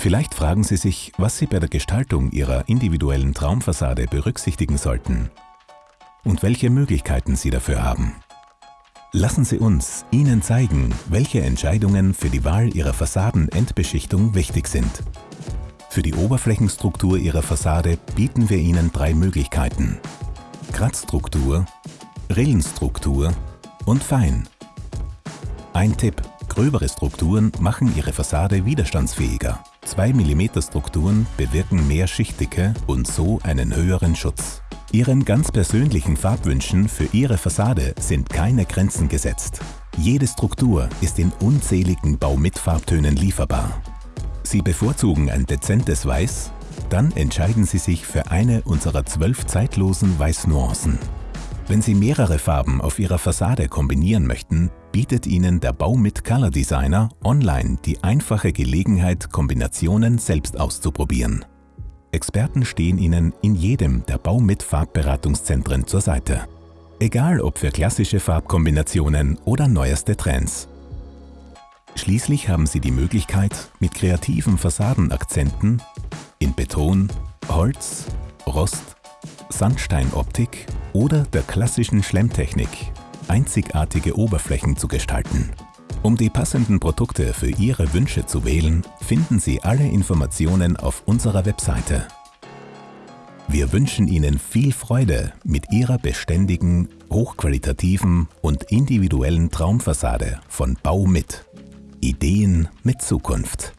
Vielleicht fragen Sie sich, was Sie bei der Gestaltung Ihrer individuellen Traumfassade berücksichtigen sollten und welche Möglichkeiten Sie dafür haben. Lassen Sie uns Ihnen zeigen, welche Entscheidungen für die Wahl Ihrer Fassadenendbeschichtung wichtig sind. Für die Oberflächenstruktur Ihrer Fassade bieten wir Ihnen drei Möglichkeiten. Kratzstruktur, Rillenstruktur und Fein. Ein Tipp, gröbere Strukturen machen Ihre Fassade widerstandsfähiger. 2 mm Strukturen bewirken mehr Schichtdicke und so einen höheren Schutz. Ihren ganz persönlichen Farbwünschen für Ihre Fassade sind keine Grenzen gesetzt. Jede Struktur ist in unzähligen Baumitfarbtönen lieferbar. Sie bevorzugen ein dezentes Weiß? Dann entscheiden Sie sich für eine unserer zwölf zeitlosen Weißnuancen. Wenn Sie mehrere Farben auf Ihrer Fassade kombinieren möchten, bietet Ihnen der Baumit Color Designer online die einfache Gelegenheit, Kombinationen selbst auszuprobieren. Experten stehen Ihnen in jedem der Baumit Farbberatungszentren zur Seite. Egal ob für klassische Farbkombinationen oder neueste Trends. Schließlich haben Sie die Möglichkeit, mit kreativen Fassadenakzenten in Beton, Holz, Rost, Sandsteinoptik oder der klassischen Schlemmtechnik einzigartige Oberflächen zu gestalten. Um die passenden Produkte für Ihre Wünsche zu wählen, finden Sie alle Informationen auf unserer Webseite. Wir wünschen Ihnen viel Freude mit Ihrer beständigen, hochqualitativen und individuellen Traumfassade von Bau mit. Ideen mit Zukunft.